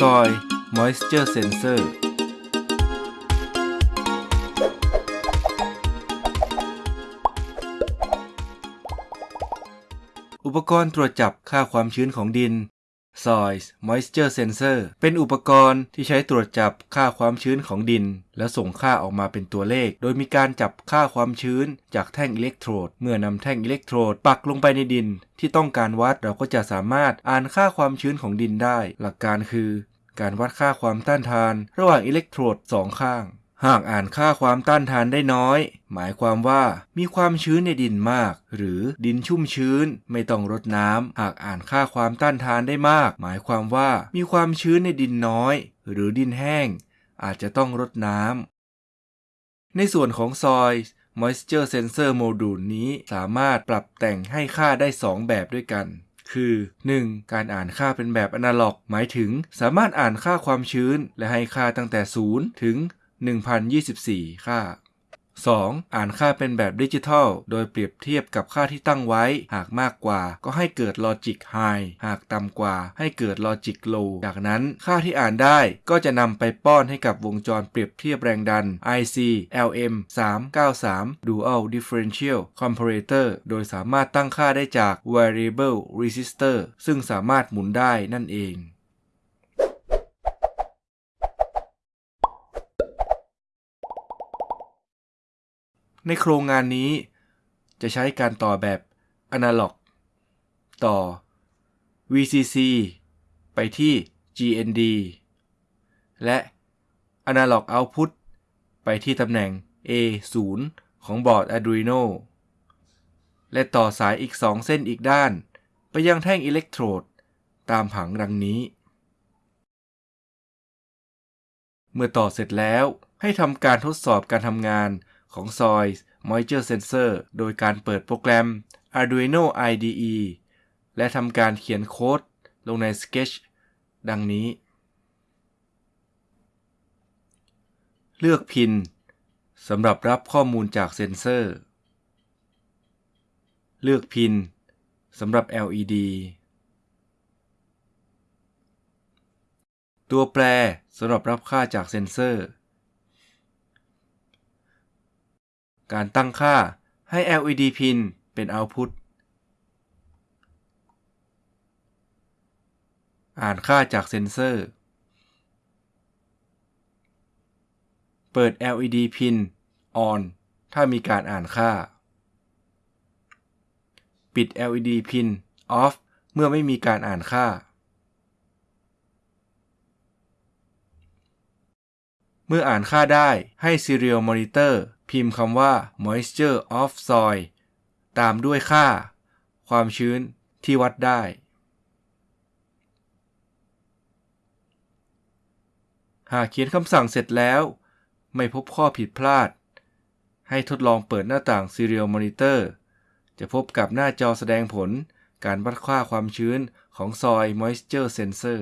Soil Moisture Sensor อุปกรณ์ตรวจจับค่าความชื้นของดิน Soil Moisture Sensor เป็นอุปกรณ์ที่ใช้ตรวจจับค่าความชื้นของดิน แล้วส่งค่าออกมาเป็นตัวเลข โดยมีการจับค่าความชื้นจากแท่งอิเล็กโทรด เมื่อนำแท่งอิเล็กโทรดปักลงไปในดิน ที่ต้องการวัดเราก็จะสามารถอ่านค่าความชื้นของดินได้ หลักการคือ การวัดค่าความต้านทาน ระหว่างอิเล็กโทรดสองข้าง หากอ่านค่าความต้านทานได้น้อย หมายความว่ามีความชื้นในดินมาก หรือดินชุ่มชื้นไม่ต้องรดน้ำ หากอ่านค่าความต้านทานได้มาก หมายความว่ามีความชื้นในดินน้อย หรือดินแห้ง อาจจะต้องรดน้ำ ในส่วนของซอย Moisture Sensor Module นี้สามารถปรับแต่งให้ค่าได้ 2 แบบด้วยกันคือ 1. การอ่านค่าเป็นแบบอนาล็อก หมายถึงสามารถอ่านค่าความชื้น และให้ค่าตั้งแต่ 0 ถึง 1024 ค่า 2. อ่านค่าเป็นแบบดิจิทัล โดยเปรียบเทียบกับค่าที่ตั้งไว้ หากมากกว่าก็ให้เกิด Logic High หากต่ำกว่าให้เกิด Logic Low จากนั้นค่าที่อ่านได้ก็จะนำไปป้อนให้กับวงจรเปรียบเทียบแรงดัน IC LM 393 Dual Differential Comparator โดยสามารถตั้งค่าได้จาก Variable Resistor ซึ่งสามารถหมุนได้นั่นเอง ในโครงงานนี้ จะใช้การต่อแบบอนาล็อก ต่อ VCC ไปที่ GND และ Analog Output ไปที่ตำแหน่ง A0 ของบอร์ด Arduino และต่อสายอีก 2 เส้นอีกด้าน ไปยังแท่งอิเล็กโทรด ตามผังดังนี้ เมื่อต่อเสร็จแล้วให้ทำการทดสอบการทำงาน ของ Soil Moisture Sensor โดยการเปิดโปรแกรม Arduino IDE และทำการเขียนโค้ดลงใน Sketch ดังนี้ เลือกพินสำหรับรับข้อมูลจากเซนเซอร์ เลือกพินสำหรับ LED ตัวแปรสำหรับรับค่าจากเซนเซอร์ การตั้งค่าให้ LED pin เป็น output อ่านค่าจากเซนเซอร์ เปิด LED pin on ถ้ามีการอ่านค่า ปิด LED pin off เมื่อไม่มีการอ่านค่า เมื่ออ่านค่าได้ให้ Serial Monitor พิมพ์คำว่า moisture of soil ตามด้วยค่า ความชื้นที่วัดได้ หากเขียนคำสั่งเสร็จแล้ว ไม่พบข้อผิดพลาด ให้ทดลองเปิดหน้าต่าง Serial Monitor จะพบกับหน้าจอแสดงผลการวัดค่าความชื้นของ Soil Moisture Sensor